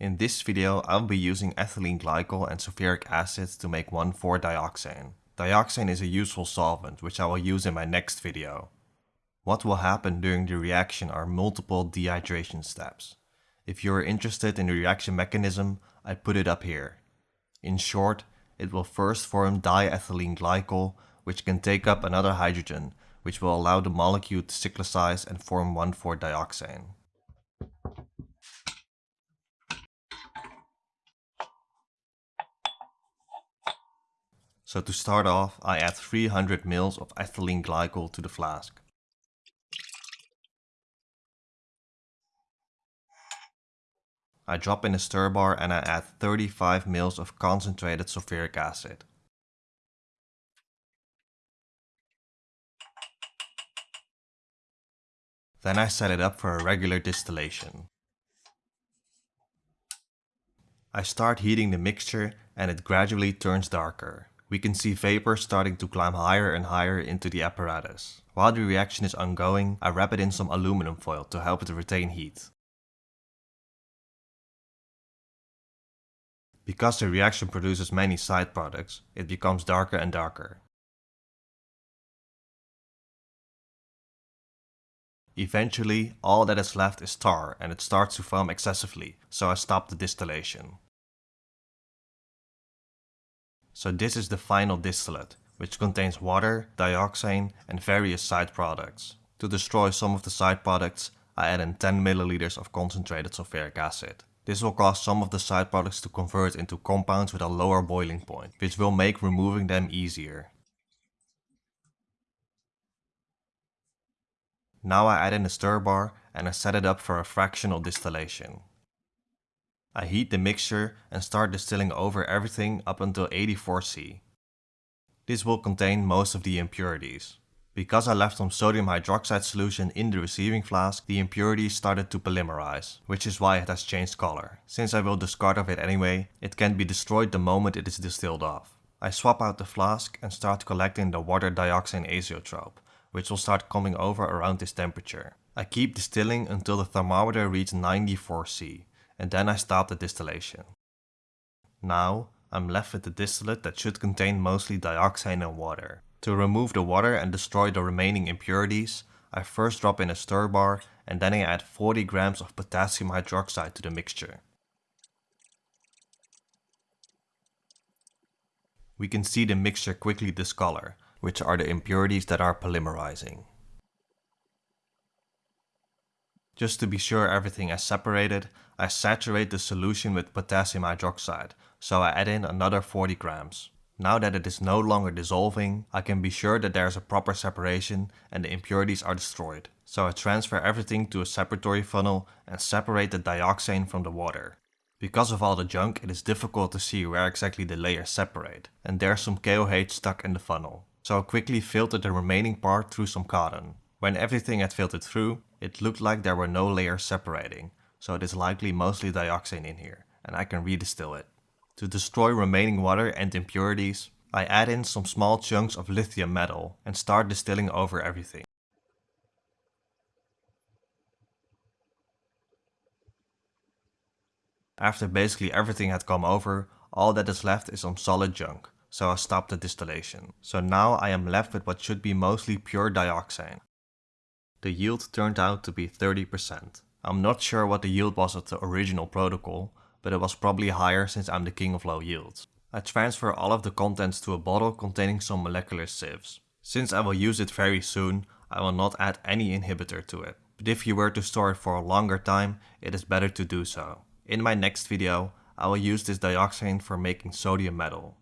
In this video I'll be using ethylene glycol and sulfuric acid to make 1,4-dioxane. Dioxane is a useful solvent which I will use in my next video. What will happen during the reaction are multiple dehydration steps. If you are interested in the reaction mechanism, I put it up here. In short, it will first form diethylene glycol which can take up another hydrogen which will allow the molecule to cyclicize and form 1,4-dioxane. So to start off, I add 300 ml of ethylene glycol to the flask. I drop in a stir bar and I add 35 ml of concentrated sulfuric acid. Then I set it up for a regular distillation. I start heating the mixture and it gradually turns darker. We can see vapor starting to climb higher and higher into the apparatus. While the reaction is ongoing, I wrap it in some aluminum foil to help it retain heat. Because the reaction produces many side products, it becomes darker and darker. Eventually, all that is left is tar and it starts to foam excessively, so I stop the distillation. So this is the final distillate, which contains water, dioxane and various side products. To destroy some of the side products, I add in 10 ml of concentrated sulfuric acid. This will cause some of the side products to convert into compounds with a lower boiling point, which will make removing them easier. Now I add in a stir bar and I set it up for a fractional distillation. I heat the mixture and start distilling over everything up until 84C. This will contain most of the impurities. Because I left some sodium hydroxide solution in the receiving flask, the impurities started to polymerize, which is why it has changed color. Since I will discard of it anyway, it can be destroyed the moment it is distilled off. I swap out the flask and start collecting the water dioxane azeotrope, which will start coming over around this temperature. I keep distilling until the thermometer reaches 94C, and then I stop the distillation. Now, I'm left with the distillate that should contain mostly dioxane and water. To remove the water and destroy the remaining impurities, I first drop in a stir bar and then I add 40 grams of potassium hydroxide to the mixture. We can see the mixture quickly discolor, which are the impurities that are polymerizing. Just to be sure everything is separated, I saturate the solution with potassium hydroxide, so I add in another 40 grams. Now that it is no longer dissolving, I can be sure that there is a proper separation and the impurities are destroyed. So I transfer everything to a separatory funnel and separate the dioxane from the water. Because of all the junk, it is difficult to see where exactly the layers separate, and there's some KOH stuck in the funnel so I quickly filtered the remaining part through some cotton. When everything had filtered through, it looked like there were no layers separating, so it is likely mostly dioxane in here, and I can redistill it. To destroy remaining water and impurities, I add in some small chunks of lithium metal and start distilling over everything. After basically everything had come over, all that is left is some solid junk so I stopped the distillation. So now I am left with what should be mostly pure dioxane. The yield turned out to be 30%. I'm not sure what the yield was of the original protocol, but it was probably higher since I'm the king of low yields. I transfer all of the contents to a bottle containing some molecular sieves. Since I will use it very soon, I will not add any inhibitor to it. But if you were to store it for a longer time, it is better to do so. In my next video, I will use this dioxane for making sodium metal.